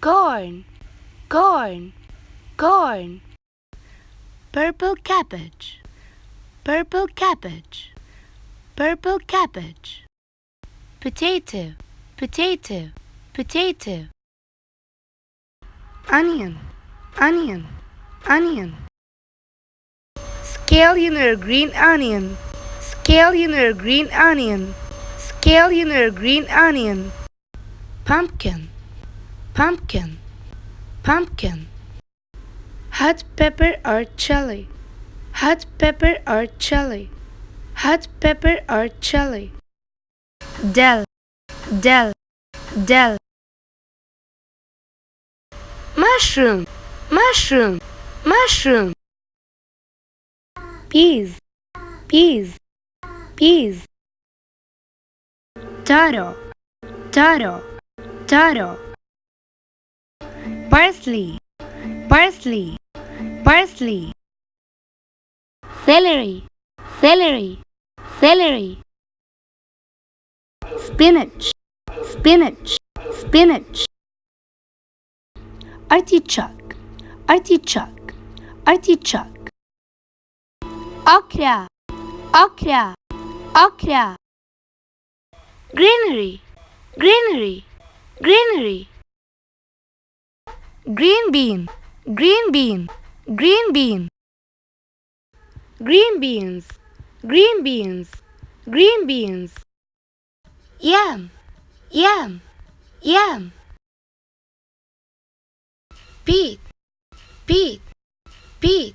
corn, corn, corn. Purple cabbage, purple cabbage, purple cabbage. Potato, potato, potato. Onion, onion, onion. Scallion or green onion, scallion or green onion, scallion or green onion. Pumpkin, pumpkin, pumpkin. Hot pepper or chili, hot pepper or chili, hot pepper or chili. Dill, dill, dill. Mushroom, mushroom, mushroom. Peas, peas, peas. Taro, taro, taro. Parsley, parsley, parsley. Celery, celery, celery. Spinach, spinach, spinach. Artichoke, artichoke, artichoke. Okra, okra, okra. Greenery, greenery, greenery. Green bean, green bean, green bean. Green beans, green beans, green beans. Yam, yam, yam. Beet, Beet, Beet.